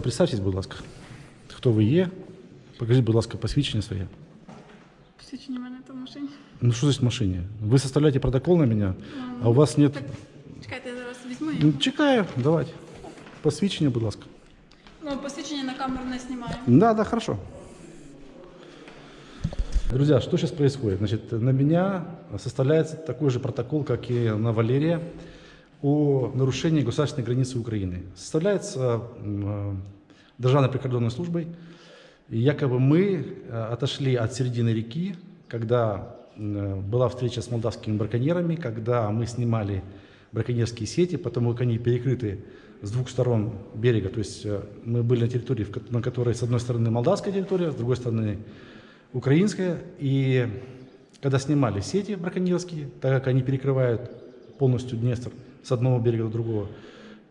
Представтесь, будь ласка, хто ви є. Покажіть, будь ласка, посвідчення своє. Посвідчення в мене там в машині. Ну що значить в машині? Ви составляєте протокол на мене, а у вас нет... Так, чекайте, я зараз візьму Ну, його. чекаю, давайте. Посвідчення, будь ласка. Ну, посвідчення на камеру не знімаю. Да, да, хорошо. Друзья, что сейчас происходит? Значит, на меня составляется такой же протокол, как и на Валерия, о нарушении государственной границы Украины. Составляется э, Державной прикордонной службой. И якобы мы э, отошли от середины реки, когда м, была встреча с молдавскими браконьерами, когда мы снимали браконьерские сети, потому как они перекрыты с двух сторон берега. То есть э, мы были на территории, на которой с одной стороны молдавская территория, с другой стороны украинская. И когда снимали сети браконьерские, так как они перекрывают полностью Днестр с одного берега до другого,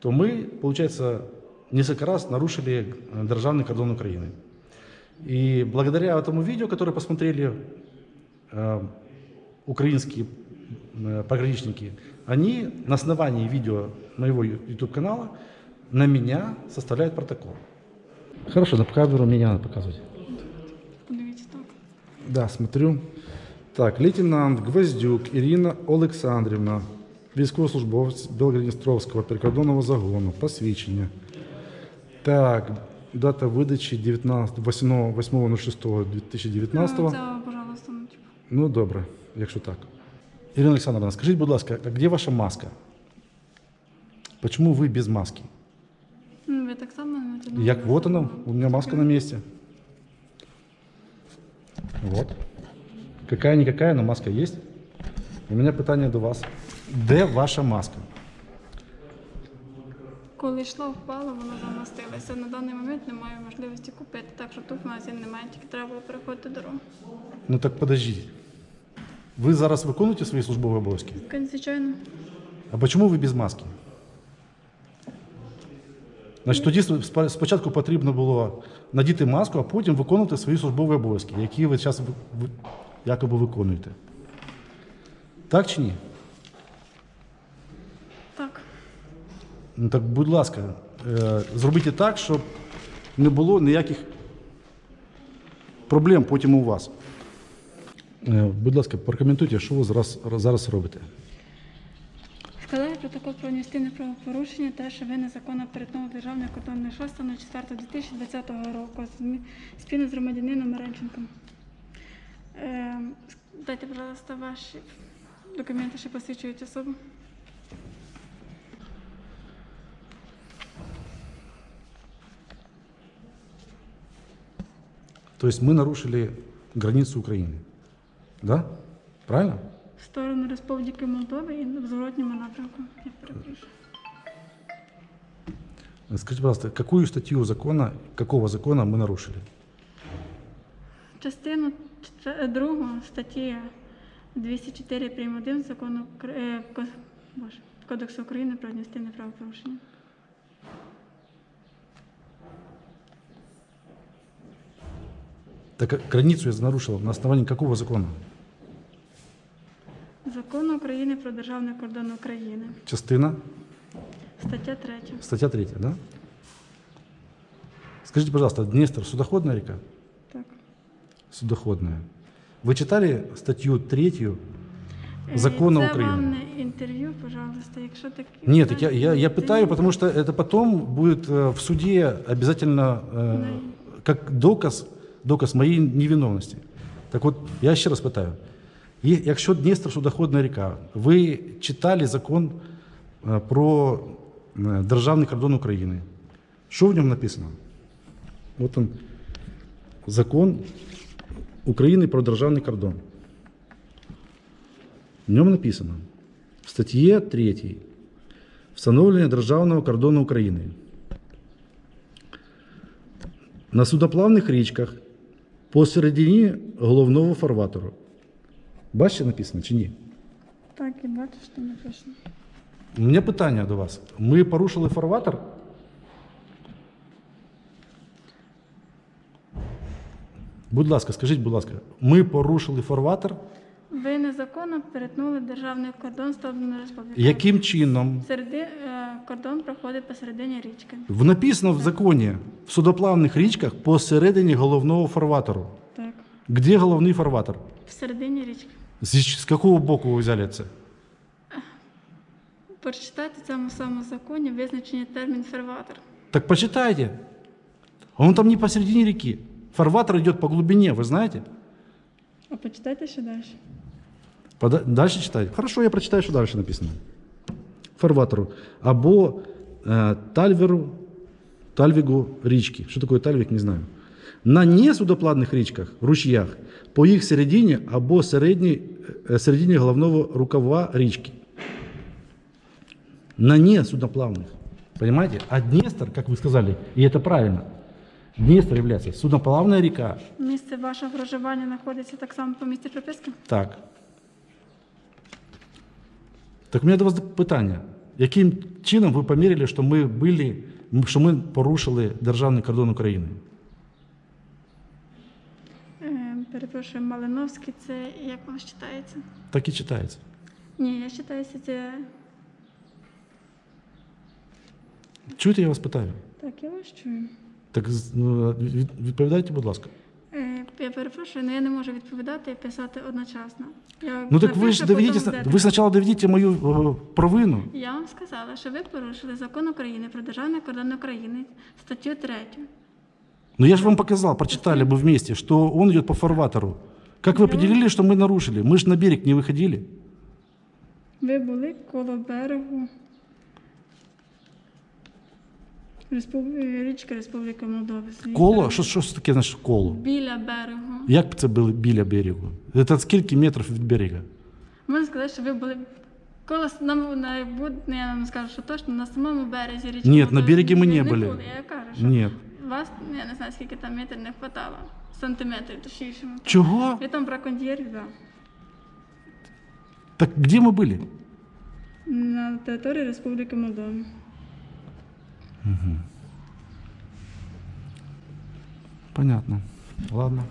то мы, получается, несколько раз нарушили э, державный кордон Украины. И благодаря этому видео, которое посмотрели э, украинские э, пограничники, они на основании видео моего YouTube-канала на меня составляют протокол. Хорошо, на камеру меня надо показывать. Подивіться так. Да, смотрю. Так, лейтенант Гвоздюк Ірина Олександрівна, військовослужбовець Білгородністровського прикордонного загону, посвідчення. Так, дата видачі 19, 8, 8.06.2019. Ну, Це, пожалуйста, ну, типу. Ну, добре, якщо так. Ірина Олександровна, скажіть, будь ласка, а де ваша маска? Почему ви без маски? Ну, ви так само не натягнули. Як вот она, у меня маска на месте. Вот. Какая-никакая, но маска есть. У меня питання до вас. Де ваша маска? Коли йшло, впало, воно замастилося. На даний момент не маю можливості купити, так що тут в магазин немає, тільки треба було переходити дорогу. Ну так подождіть. Ви зараз виконуєте свої службові обов'язки? Звичайно. А чому ви без маски? Значить, тоді спочатку потрібно було надіти маску, а потім виконувати свої службові обов'язки, які ви зараз якоби виконуєте. Так чи ні? Так. Ну так, будь ласка, е, зробіть так, щоб не було ніяких проблем потім у вас. Е, Будь ласка, прокоментуйте, що ви зараз, зараз робите. Складаю протокол про адміністративне правопорушення, те, що ви незаконно перетнули державний кордон 6.04.2020 року з- спільно з громадянином Маренченком. Е, дайте, пожалуйста, ваші документи, що посвідчують особу. То есть мы нарушили границу Украины. Да? Правильно? В сторону Республіки Молдови і в зворотньому напрямку. Я перепрошую. Скажите, пожалуйста, какую статью закона, какого закона мы нарушили? Частину чте- другу статті 204 прим. 1 закону Укр- е, Ко- Боже, Кодексу України про адміністративне правопорушення. Так границу я нарушил на основании какого закона? Закону України про державний кордон України. Частина, Стаття 3. статья 3, да? Скажите, пожалуйста, Днестр судоходная река? Так. Судоходная. Вы читали статью 3 Е, закона Це України? вам не інтерв'ю, пожалуйста, якщо таке. Нет, так я, я, я пытаю, потому что это потом будет э, в суде обязательно э, как доказ, доказ моей невиновности. Так вот, я ще раз питаю. Є- Якщо Дністр судоходна ріка, ви читали закон е, про е, державний кордон України. Що в ньому написано? От він, закон України про державний кордон. В ньому написано в статті 3 встановлення державного кордону України. На судоплавних річках Посередині головного фарватеру. Бачите, написано чи ні? Так, і бачу, що написано. У мене питання до вас. Ми порушили фарватер? Будь ласка, скажіть, будь ласка, ми порушили фарватер? Ви незаконно перетнули державний кордон Сторони Республіки. Яким чином? Середи, е, Е, Кордон проходить посередині річки. В- Написано в законе, в судоплавних річках посередині головного фарватеру. Так. Где головний фарватер? Всередині річки. З, з какого боку ви взяли це? Прочитайте в цьому самому законі визначення термін ферватер. Так почитайте. Он там не посередине реки. Фарватер идет по глубине, вы знаете? А почитайте ще далі. Пода- Дальше читать. Хорошо, я прочитаю, что дальше написано. Фарватеру. Або э, тальверу, тальвігу річки. Що таке тальвік, не знаю. На несудоплавних річках, ручьях, по їх середині або середній, е, середині головного рукава річки. На несудоплавных. Понимаете? А Днестр, как вы сказали, и это правильно, Днестр является судоплавная река. Місце вашого проживання знаходиться так само по місці приписки? Так. Так у мене до вас питання. Яким чином ви поміряли, що ми були, що ми порушили державний кордон України? Е, перепрошую, Малиновський, це як воно читається? Так і читається. Ні, я читаюся це. Чуєте, я вас питаю? Так, я вас чую. Так ну, відповідайте, будь ласка. Е, я перепрошую, але я не можу відповідати і писати одночасно. Я Ну так ви напишу, ж доведите, потім сна- будете. ви спочатку доведите мою е, провину. Я вам сказала, що ви порушили закон України про державний кордон України, статтю 3. Но я же вам показал, прочитали бы вместе, что он идет по фарватеру. Как вы Я- определили, что мы нарушили? Мы же на берег не выходили. Ви були коло берегу Респуб... е, річки Республіки Молдови. Звідти. Коло? Що, що це таке наше коло? Біля берегу. Як це було біля берегу? Це скільки метрів від берега? Можна сказати, що ви були коло с- на, на, буд- ну, я вам скажу, що точно на самому березі річки. Ні, на Молдови. берегі ми не Ви були. Я кажу, що Ні. вас, ну, я не знаю, скільки там метрів не хватало. Сантиметрів точніше. Чого? Ви там браконьєрів, да. Так где мы были? На території Республіки Молдова. Понятно. Ладно.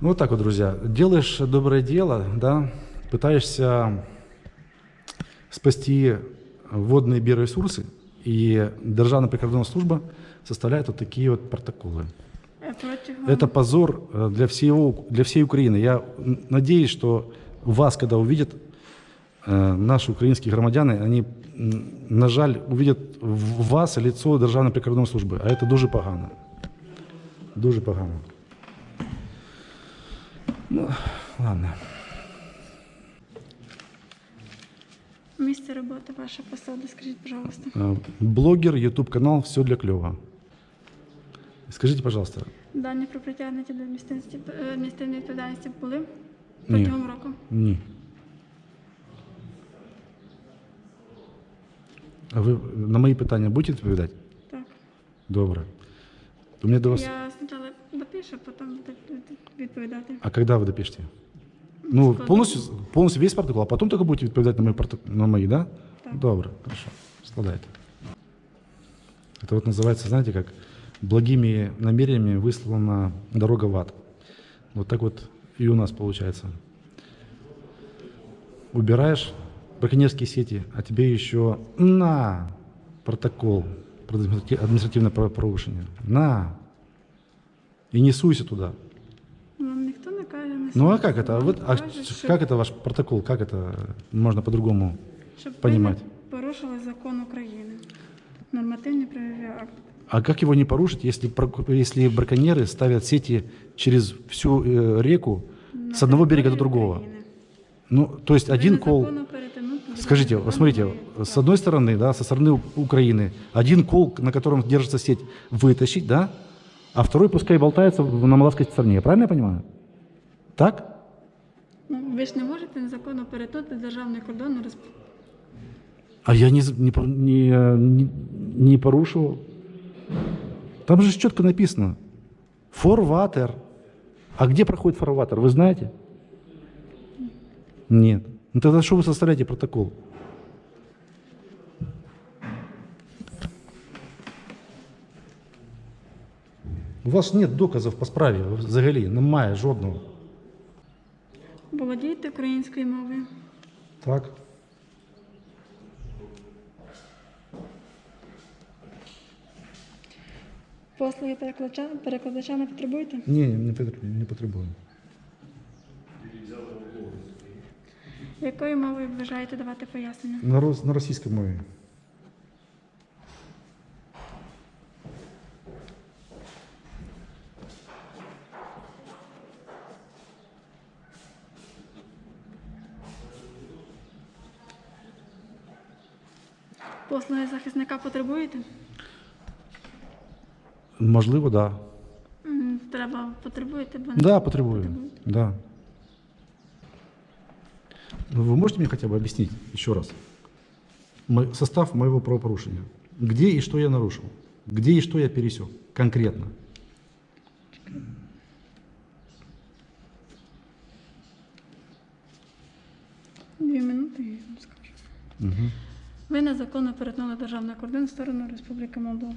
Ну вот так вот, друзья. Делаешь доброе дело, да, пытаешься спасти водные биоресурсы, и Державная прикордонная служба составляет вот такие вот протоколы. Это позор э, для, всего, для всей Украины. Я надеюсь, что вас, когда увидят э, наши украинские громадяне, они, на жаль, увидят в вас лицо Державної прикордонної служби. А це дуже погано. Дуже погано. Ну, ладно. Місце роботи, ваша посада, скажіть, пожалуйста. Э, Блогер, YouTube канал, все для клёва. Скажите, пожалуйста, Дані про притягнення до адміністративної е, адміністративної відповідальності були Ні. протягом року. ні. А ви на мої питання будете відповідати? Так. Добре. У меня до вас... Я спочатку допишу, потім буду відповідати. А когда вы допишете? Ну, Складно. полностью, полностью весь протокол, а потом только будете відповідати на мої, проток- на мої да? Так. Добре, хорошо. Складайте. Это вот называется, знаете, как благими намерениями выслана дорога в ад. Вот так вот и у нас получается. Убираешь браконьерские сети, а тебе еще на протокол про администрати- административное правопорушение. На. И не суйся туда. Вам ніхто не каже, не Ну а слухайте. как это? А Вам Вот, а кажуть, ш- що- как это ваш протокол? Как это можно по-другому? щоб ви понимать? не порушили закон України. Нормативні правові акти. А как его не порушить, если, прок- если браконьеры ставят сети через всю э, реку На с одного берега до території другого? України. Ну, то есть Ви один незаконно кол... перетинути будь Скажите, ласка, вот смотрите, вам не с одной стороны, да, со стороны Украины, один кол, на котором держится сеть, вытащить, да, а второй пускай болтается на малазской стороне. Правильно я понимаю? Так? Ну, ви ж не можете незаконно перетнути державний кордон на Респ... А я не, не, не, не, не порушивал. Там же четко написано. Форватер. А где проходит форватер, вы знаете? Нет. Ну тогда что вы составляете протокол? У вас нет доказів по справі взагалі, немає жодного. Володієте українською мовою? Так. Послуги перекладача, перекладача не потребуєте? Ні, не потребую. Якою мовою бажаєте давати пояснення? На, рос- на російській мові. Послуги захисника потребуєте? Можливо, так. Да. М, Треба потребуєте, бо не Да, потребую. Да. Ну, Вы можете мне хотя бы объяснить еще раз мо- состав моего правопорушения? Где и что я нарушил? Где и что я пересек? Конкретно. дві минути і я вам скажу. Мгм. Ви незаконно перетнули державний кордон в сторону Республіки Молдова.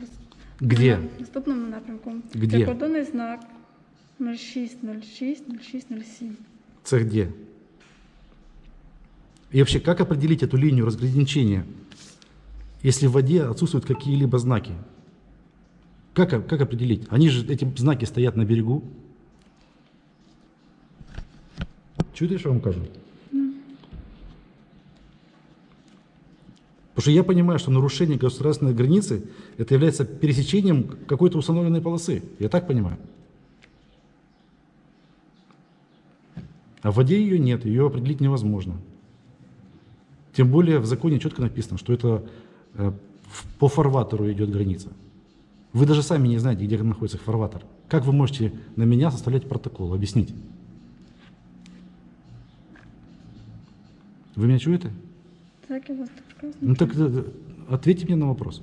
Где? В наступному напрямку. Где? Прикордонний знак 0606 0607. Це где? И вообще, как определить эту линию разграничения, если в воде отсутствуют какие-либо знаки? Как, как определить? Они же, эти знаки стоят на берегу. Чуєте, що я вам кажу? Потому что я понимаю, что нарушение государственной границы это является пересечением какой-то установленной полосы. Я так понимаю. А в воде ее нет, ее определить невозможно. Тем более в законе четко написано, что это э, по фарватеру идет граница. Вы даже сами не знаете, где находится фарватер. Как вы можете на меня составлять протокол? Объясните. Вы меня чуете? Так я вас прекрасно. Ну так э, ответьте мне на вопрос.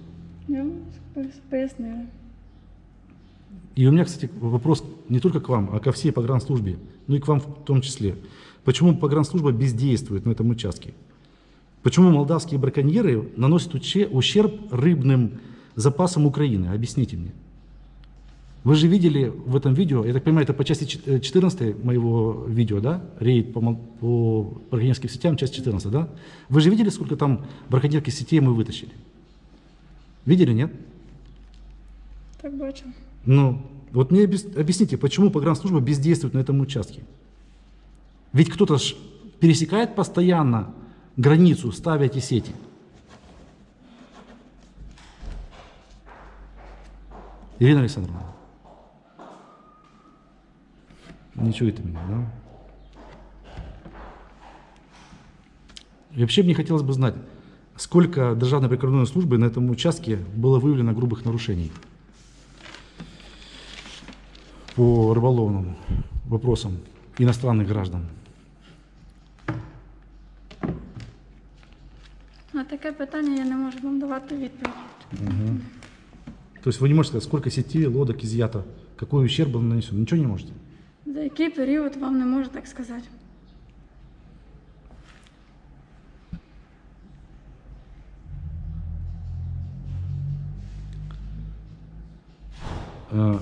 Я пояснила. И у меня, кстати, вопрос не только к вам, а ко всей погранслужбе, ну и к вам в том числе. Почему погранслужба бездействует на этом участке? Почему молдавские браконьеры наносят ущерб рыбным запасам Украины? Объясните мне. Вы же видели в этом видео, я так понимаю, это по части чет- э, 14 моего видео, да? Рейд по, по браконьерским сетям, часть 14, да? Вы же видели, сколько там браконьерских сетей мы вытащили? Видели, нет? Так бачу. Ну, вот мне объяс- объясните, почему погранслужба бездействует на этом участке? Ведь кто-то пересекает постоянно границу, ставя эти сети. Ирина Александровна. Не чуете меня, да? И вообще мне хотелось бы знать, сколько Державной прикордонной службы на этом участке было выявлено грубых нарушений по рыболовным вопросам иностранных граждан. На таке питання я не можу вам давати відповідь. То есть вы не можете сказать, сколько сетей, лодок изъято, какой ущерб он нанесен, ничего не можете? За який період вам не можу так сказати. Э,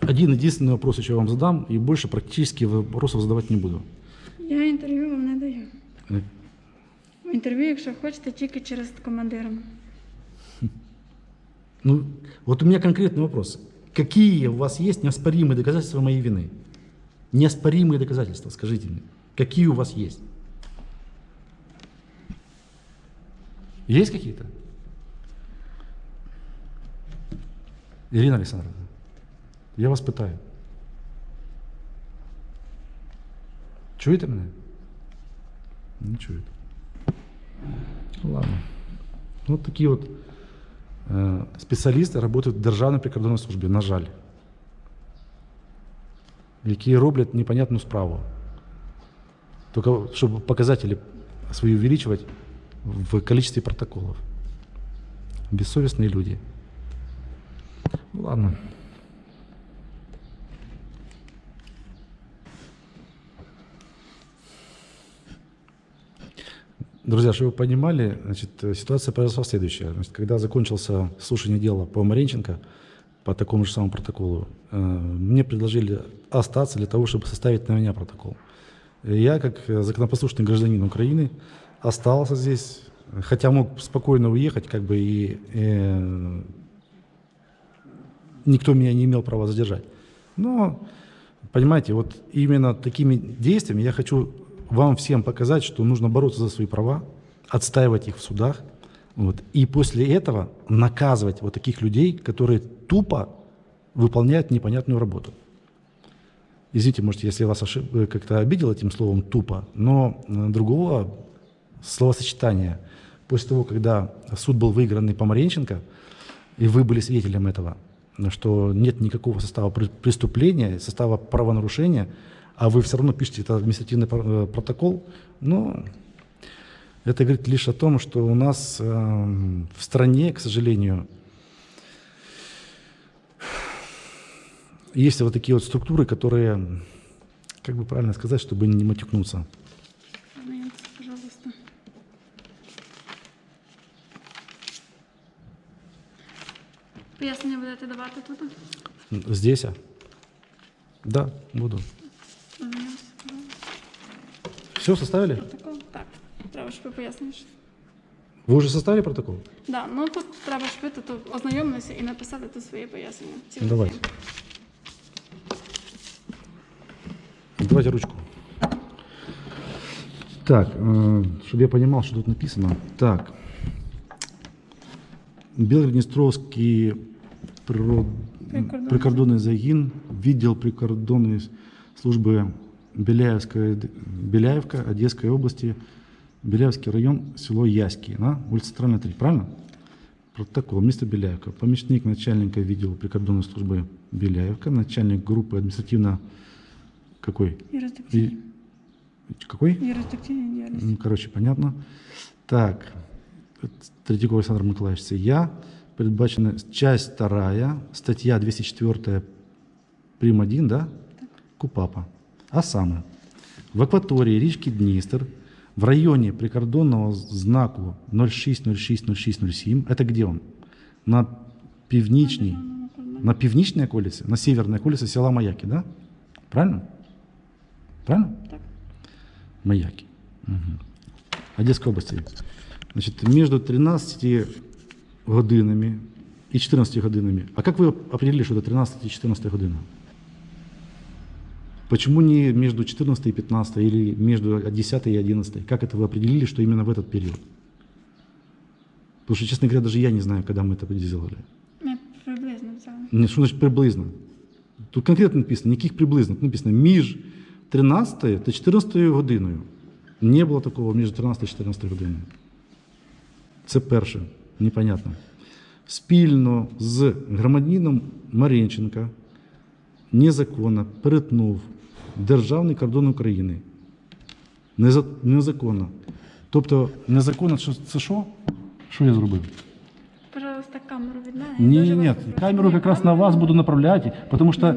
Один единственный вопрос еще вам задам, и больше практически вопросов задавать не буду. Я інтерв'ю вам не даю. Э, Інтерв'ю, якщо хочете, тільки через командира. Ну, вот у меня конкретный вопрос. Какие у вас есть неоспоримые доказательства моей вины? Неоспоримые доказательства, скажите мне. Какие у вас есть? Есть какие-то? Ирина Александровна, я вас питаю. Чуєте мене? Не чуєте. Ну, Ладно. Вот такие вот э, спеціалісти працюють в Державній прикордонній службі, на жаль. Які роблять непонятну справу. Тільки щоб показатели свої увеличивать в количестве протоколов. Бессовестные люди. Ну, ладно. Друзья, чтобы вы понимали, значит, ситуация произошла следующая. Значит, когда закончился слушание дела по Маренченко, по такому же самому протоколу, э, мне предложили остаться для того, чтобы составить на меня протокол. Я, как законопослушный гражданин Украины, остался здесь, хотя мог спокойно уехать, как бы и э, никто меня не имел права задержать. Но, понимаете, вот именно такими действиями я хочу вам всем показать, что нужно бороться за свои права, отстаивать их в судах, вот, и после этого наказывать вот таких людей, которые тупо выполняют непонятную работу. Извините, может, если я вас ошиб- э, как-то обидел этим словом «тупо», но э, другого словосочетания после того, когда суд был выигранный Помаренченко, и вы были свидетелем этого, что нет никакого состава пр- преступления, состава правонарушения, а вы все равно пишете этот административный э, протокол, ну, это говорит лишь о том, что у нас эм, в стране, к сожалению, есть вот такие вот структуры, которые, как бы правильно сказать, чтобы не матюкнуться. Пояснення будете давати тут? Здесь? а? Да, буду. Ознайомтесь, пожалуйста. Все составили? Протокол? Так. Треба, щоб ви пояснили. що- Вы уже составили протокол? Да, ну тут треба, щоб ви тут ознайомилися і написати тут свої пояснення. Ці Ну, давайте. всі. Давайте ручку. Так, чтобы я понимал, что тут написано. Так. Белгород-Днестровский приро- Прикордонный. прикордонный загин, відділ прикордонної служби Беляевская, Беляевка, Одесской области, Беляевский район, село Яськи, на улица Центральная 3, правильно? Протокол. Место Беляевка. Помощник начальника відділу прикордонної служби Беляевка, начальник группы административно... Какой? Юрисдикційні. И- Какой? Юрисдикційні діяльності. Ну, Короче, понятно. Так, Третьяков Александр Миколаевич, це я. Передбачена часть вторая, статья 204, прим. 1, да? КУПАПа. А саме, в акваторії річки Дністер, в районі прикордонного знаку 06060607, это где он? На північній, на північній околиці, на северній околиці села Маяки, да? Правильно? Правильно? Так. Маяки. Мгм. Одесской области. Значит, между 13 годинами и 14 годинами. А как вы определили, что это 13 и 14 година? Почему не между 14 и 15 или между 10 и 11? Как это вы определили, что именно в этот период? Потому что, честно говоря, даже я не знаю, когда мы это сделали. Ми приблизно взяли. Не, Що значить приблизно? Тут конкретно написано, ніяких приблизно. Тут написано між 13 та 14 годиною. Не було такого між 13 та 14 годиною. Це перше, непонятно. Спільно з громадянином Маренченка незаконно перетнув державний кордон України. Незаконно. Тобто, незаконно це що? Що я зробив? Пожалуйста, камеру віддайте. Ні, ні, ні. Камеру якраз на вас буду направляти, тому що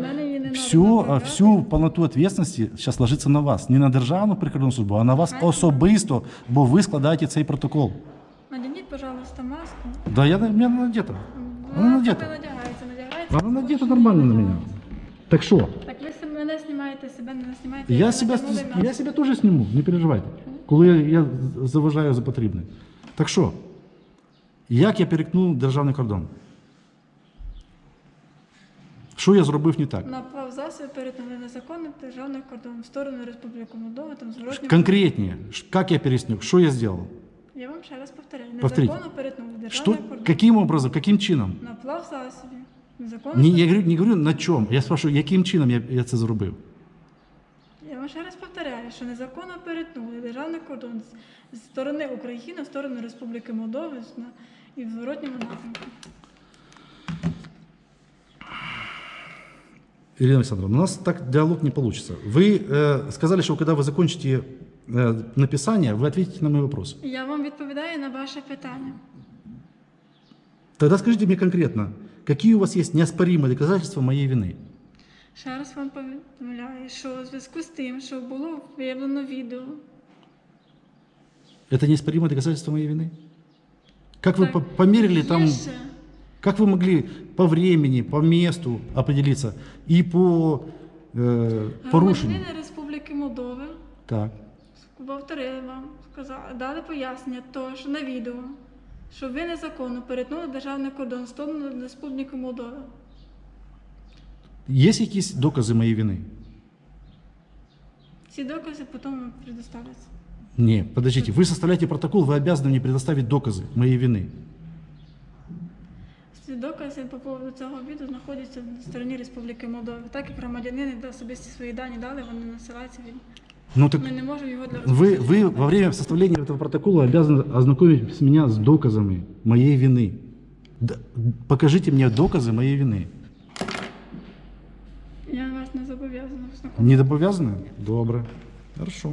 всю, всю повноту відповідальності зараз ложиться на вас. Не на Державну прикордонну службу, а на вас особисто, бо ви складаєте цей протокол. Надягніть, пожалуйста, маску. Да, я, я надета. Вона надета. Вона надягається. Вона надета нормально на мене. Так що? Так ви себе мене знімаєте, себе не знімаєте. Я ви себя, натягнули я маску. себя тоже сниму, не переживайте. Коли я, я заважаю за потрібне. Так що? Як я перекнув державний кордон? Що я зробив не так? На плавзасобі перетнули незаконний державний кордон в сторону Республіки Молдова, там зворотньо. Конкретнее, ш- как я переснег, что я сделал? Я вам ще раз повторяю. Повторіть. Незаконно перетнули Что, державний кордон. каким образом, каким чином? На плавзасобі. Незаконно. Не, я говорю, не говорю на чому. Я спрашиваю, яким чином я, я це зробив? Я вам ще раз повторяю, що незаконно перетнули державний кордон з, з сторони України в сторону Республіки Молдови з- на- і в зворотньому напрямку. Ирина Александровна, у нас так диалог не получится. Вы э, сказали, что когда вы закончите э, написание, вы ответите на мой вопрос. Я вам відповідаю на ваше питання. Тогда скажите мне конкретно, какие у вас есть неоспоримые доказательства моей вины? Ще раз вам повідомляю, що у зв'язку з тим, що було виявлено відео, Это неоспоримые доказательства моей вины? Как вы Так, по- померили там, є ще как вы могли по времени, по месту определиться и по э, порушению? громадянини Республіки Молдови Так. повторили вам, сказали, дали пояснення того, що на відео, що ви незаконно перетнули державний кордон в сторону Республіки Молдови. Є якісь докази моєї вини? Ці докази потім вам предоставляться. Не, подождите, вы составляете протокол, вы обязаны мне предоставить доказы моей вины. Ці докази по поводу цього відео знаходяться на стороні Республіки Молдова. Так як громадянини де особисті свої дані дали, вони насилаються від. Ну так Ми не можемо його для вы, вы во время составления этого протокола обязаны ознакомить меня с доказами моей вины. Д- покажите мне доказы моей вины. Не обов'язаны? Добре. Хорошо.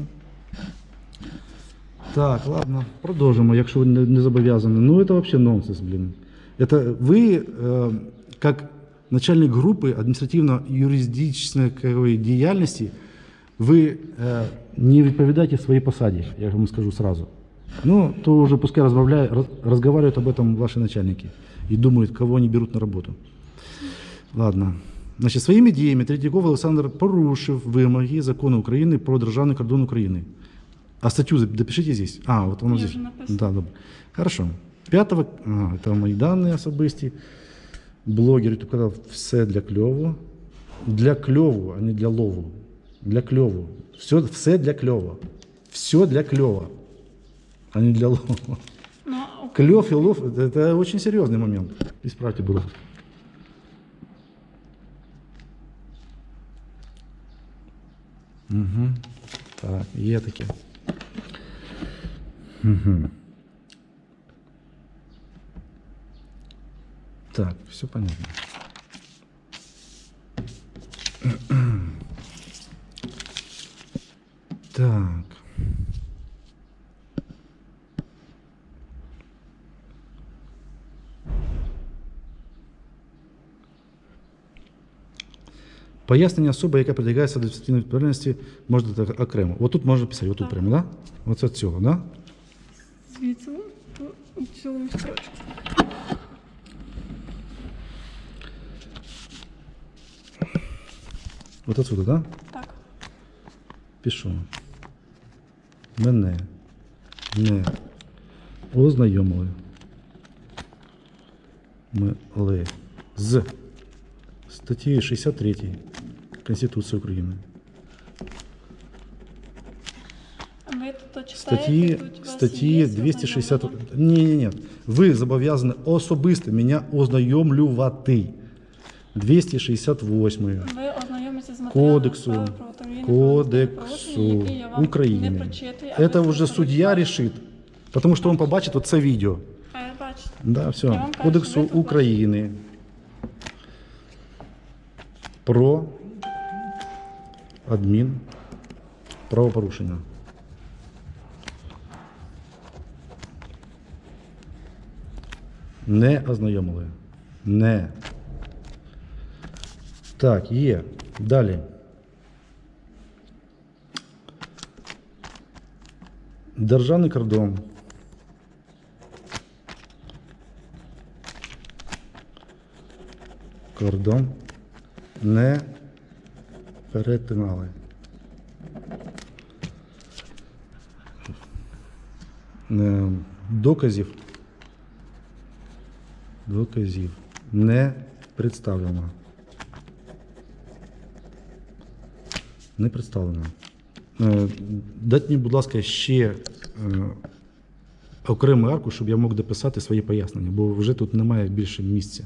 Так, ладно, продовжимо, якщо ви не, не зобов'язані. Ну, це взагалі нонсенс, блін. Это ви, э, как начальник группы административно-юридичной діяльності, ви э, не відповідаєте своїй посаді, я вам скажу сразу. Ну, то уже пускай разговаривают, раз- разговаривают об этом ваши начальники и думают, кого они берут на работу. Ладно. Значить, своїми діями Третьяков Олександр порушив вимоги закону України про державний кордон України. А статтю зап- допишите здесь. А, вот воно Ні, здесь. вже написано. Да, добре. Хорошо. П'ятого, а, це мої дані особисті. Блогер YouTube казав все для кльову. Для кльову, а не для лову. Для кльову. Все, все для кльову. Все для кльова, а не для лову. Ну, а Клев и лов это, это очень серьезный момент. Исправьте, будь Угу. Так, є таке. Угу. Так, все понятно. Так. Пояснення особи, яка притягається до адміністративної відповідальності, можна так окремо. От тут можна писати, отут прямо, да? Оце цього, да? звідси по строчку. От отсюда, да? Так. Пишу. Мене не ознайомили. Ми з статтею 63 Конституції України. А ви тут читаєте, Статті, тут у вас статті є 260. ознайомлення? Ні, ні, ні. Ви зобов'язані особисто мене ознайомлювати. 268 Ви ознайомитеся з матеріалами Кодексу, справи про автомобільне Кодексу правопорушення, який я вам не України. прочитую, а ви Это уже просто судья прочитаєте. решит. Потому что он побачит вот це відео. А я бачу. Да, все. Я вам кажу, Кодексу ви тут України. Про адмін правопорушення. Не ознайомили. Не. Так, є. Далі. Державний кордон. Кордон не перетинали. Доказів. Доказів не представлено. Не представлено. Е, Дайте мені, будь ласка, ще е, окремий аркуш, щоб я мог дописати свої пояснення, бо вже тут немає більше місця.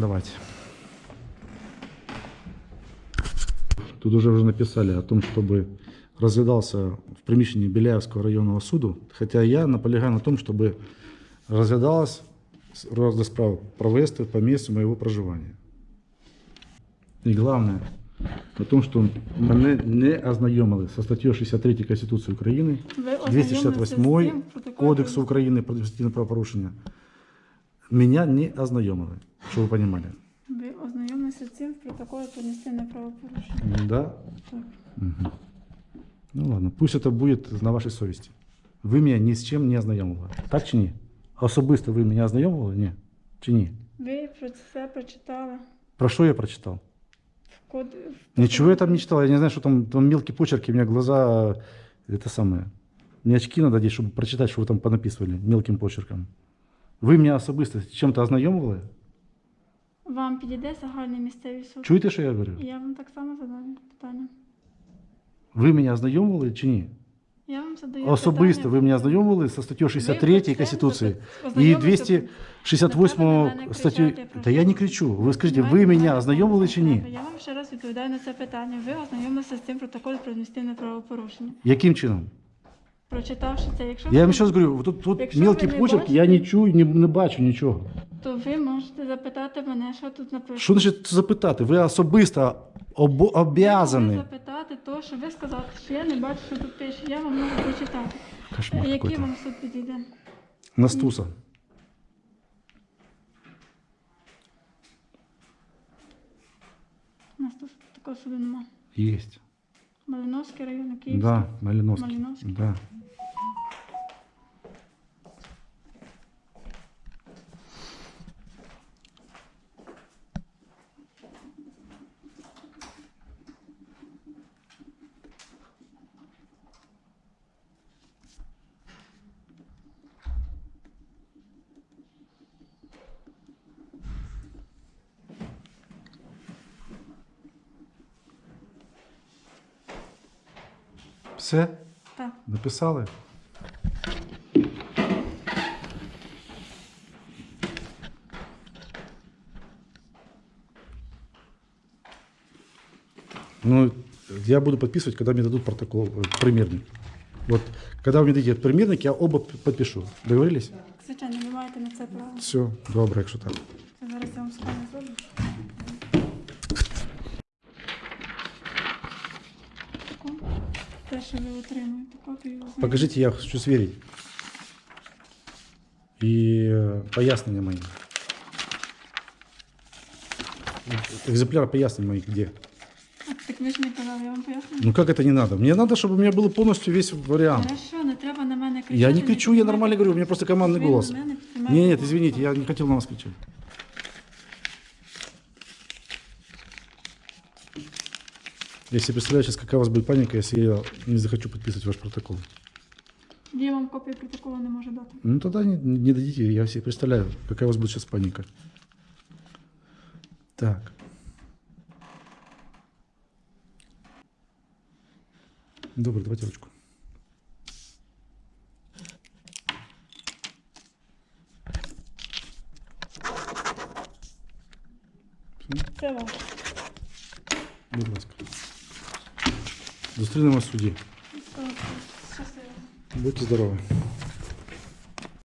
Давайте. Тут уже уже написали о том, чтобы разглядался в приміщенні Беляевского районного суду, хотя я наполягаю на том, чтобы разглядалось розгляд справ провести по місцю моего проживання. І головне, на тому, що мене не ознайомили со статтею 63 Конституції України, Ви ознайомилися з 268 цим протоколом? Кодексу України про адміністративне правопорушення. Меня не ознайомили, щоб ви розуміли. Ви ознайомилися з цим в протоколі про адміністративне правопорушення. Да? Так. Мгм. Ну ладно, пусть это будет на вашей совести. Ви мене ні з чим не ознайомили. Так чи ні? Особисто ви мене ознайомили? Ні. Чи ні? Ви про це прочитали Про що я прочитав? в код... в Ничего я там не читал. Я не знаю, что там, там мелкие почерки, у меня глаза, это самое. Мне очки надо одеть, чтобы прочитать, что вы там понаписывали мелким почерком. Ви мене особисто з чим-то ознайомили? Вам підійде загальний місцевий суд? Чуєте, що я говорю? Я вам так само задаю питання. Ви мене ознайомили чи ні? Я вам задаю Особисто питання. ви мене ознайомили со статтею 63 Конституції і 268 Не треба на мене статтю. Та я не кричу. Ви скажіть, ви мене ознайомили чи ні? Я вам ще раз відповідаю на це питання. Ви ознайомилися з цим протоколом про адміністративне правопорушення. Яким чином? Прочитавши це, якщо Я вам ви- ще раз говорю, тут, тут Якщо мелкий ви не почерк, я не чую, не, не бачу нічого. то ви можете запитати мене, що тут написано. Що значить запитати? Ви особисто об, Ви обязані. запитати то, що ви сказали, що я не бачу, що тут пише. Я вам можу прочитати. Кошмар Який какой-то. вам суд підійде? Настуса. У нас тут такого суду нема. Есть. Малиновський район, Київський. Да, Малиновский. Малиновский. Да. Все? Так. Написали? Ну, я буду подписывать, когда мне дадут протокол, э, примерник. Вот, когда мне дадите примерник, я оба подпишу. Договорились? Звичайно, ви маєте на це право. Все, добре, якщо так. Покажите, я хочу сверить. И э, пояснения мои. Экземпляр пояснений моих где? знаєте. Так ви ж не казали, я вам поясню. Ну как это не надо? Мне надо, чтобы у меня был полностью весь вариант. Хорошо, не треба на мене кричати. Я не кричу, я піднімайте нормально говорю, у меня голос. просто командный Ви голос. на мене піднімаєте Нет, нет, голос. извините, я не хотел на вас кричать. Я себе представляю сейчас, какая у вас будет паника, если я не захочу подписывать ваш протокол. Я вам копію протоколу не можу дати. Ну тогда не, не дадите, я себе представляю, какая у вас будет сейчас паника. Так. Добре, давайте ручку. Все, Це ваше. будь ласка. Зустрінемось в суді. Щасливо. Будьте здорові.